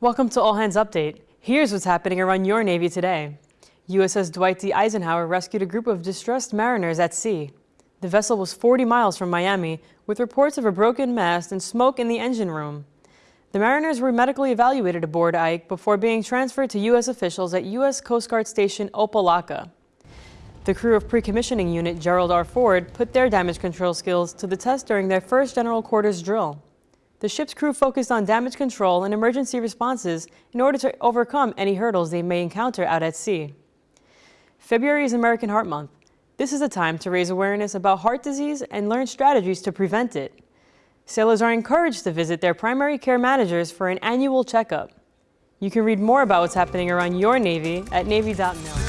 Welcome to All Hands Update. Here's what's happening around your Navy today. USS Dwight D. Eisenhower rescued a group of distressed mariners at sea. The vessel was 40 miles from Miami, with reports of a broken mast and smoke in the engine room. The mariners were medically evaluated aboard Ike before being transferred to U.S. officials at U.S. Coast Guard Station Opelika. The crew of Pre-Commissioning Unit Gerald R. Ford put their damage control skills to the test during their first General Quarters drill. The ship's crew focused on damage control and emergency responses in order to overcome any hurdles they may encounter out at sea. February is American Heart Month. This is a time to raise awareness about heart disease and learn strategies to prevent it. Sailors are encouraged to visit their primary care managers for an annual checkup. You can read more about what's happening around your Navy at Navy.mil.